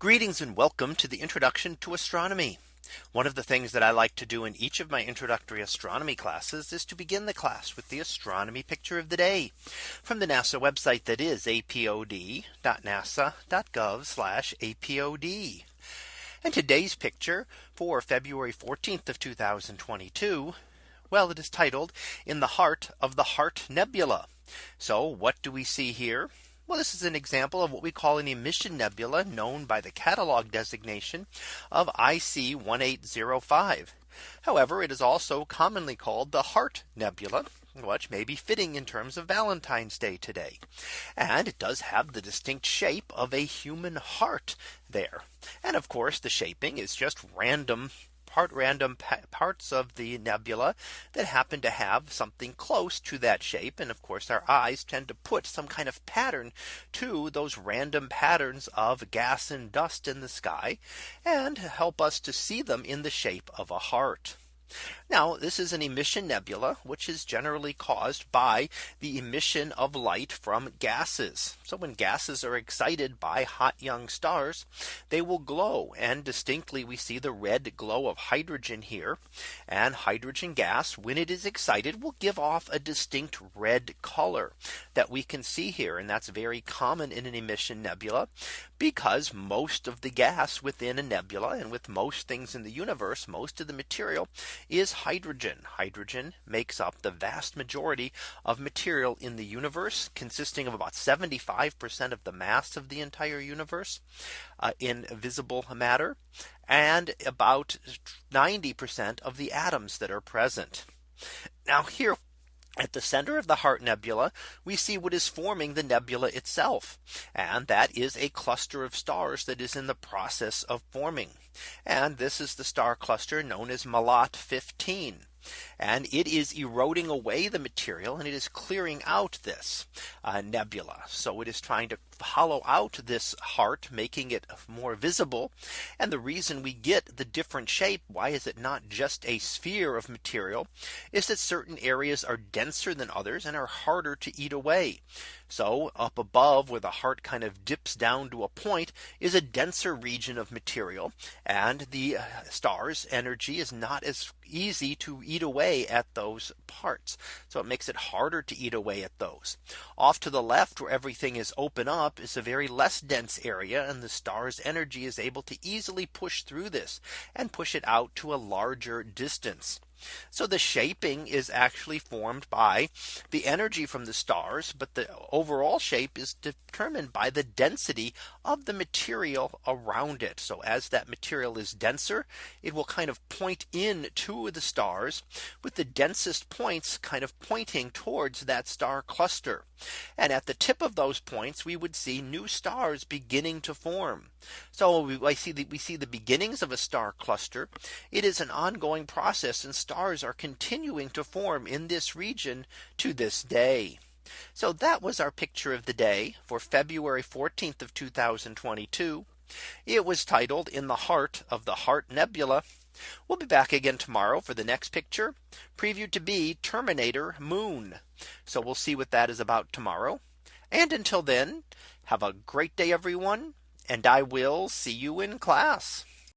Greetings and welcome to the introduction to astronomy. One of the things that I like to do in each of my introductory astronomy classes is to begin the class with the astronomy picture of the day from the NASA website that is apod.nasa.gov apod. And today's picture for February 14th of 2022. Well, it is titled in the heart of the Heart Nebula. So what do we see here? Well, this is an example of what we call an emission nebula known by the catalog designation of IC 1805. However, it is also commonly called the Heart Nebula, which may be fitting in terms of Valentine's Day today. And it does have the distinct shape of a human heart there. And of course, the shaping is just random part random parts of the nebula that happen to have something close to that shape. And of course, our eyes tend to put some kind of pattern to those random patterns of gas and dust in the sky and help us to see them in the shape of a heart. Now this is an emission nebula, which is generally caused by the emission of light from gases. So when gases are excited by hot young stars, they will glow and distinctly we see the red glow of hydrogen here and hydrogen gas when it is excited will give off a distinct red color that we can see here. And that's very common in an emission nebula because most of the gas within a nebula and with most things in the universe, most of the material is hydrogen. Hydrogen makes up the vast majority of material in the universe consisting of about 75% of the mass of the entire universe uh, in visible matter and about 90% of the atoms that are present. Now here at the center of the Heart Nebula, we see what is forming the nebula itself. And that is a cluster of stars that is in the process of forming. And this is the star cluster known as Melotte 15 and it is eroding away the material and it is clearing out this uh, nebula. So it is trying to hollow out this heart, making it more visible. And the reason we get the different shape, why is it not just a sphere of material, is that certain areas are denser than others and are harder to eat away. So up above where the heart kind of dips down to a point is a denser region of material and the uh, star's energy is not as easy to eat away at those parts. So it makes it harder to eat away at those. Off to the left where everything is open up is a very less dense area and the star's energy is able to easily push through this and push it out to a larger distance. So the shaping is actually formed by the energy from the stars. But the overall shape is determined by the density of the material around it. So as that material is denser, it will kind of point in to the stars with the densest points kind of pointing towards that star cluster. And at the tip of those points, we would see new stars beginning to form. So we, see that we see the beginnings of a star cluster. It is an ongoing process and stars are continuing to form in this region to this day. So that was our picture of the day for February 14th of 2022. It was titled in the heart of the Heart Nebula. We'll be back again tomorrow for the next picture previewed to be Terminator Moon. So we'll see what that is about tomorrow. And until then, have a great day, everyone. And I will see you in class.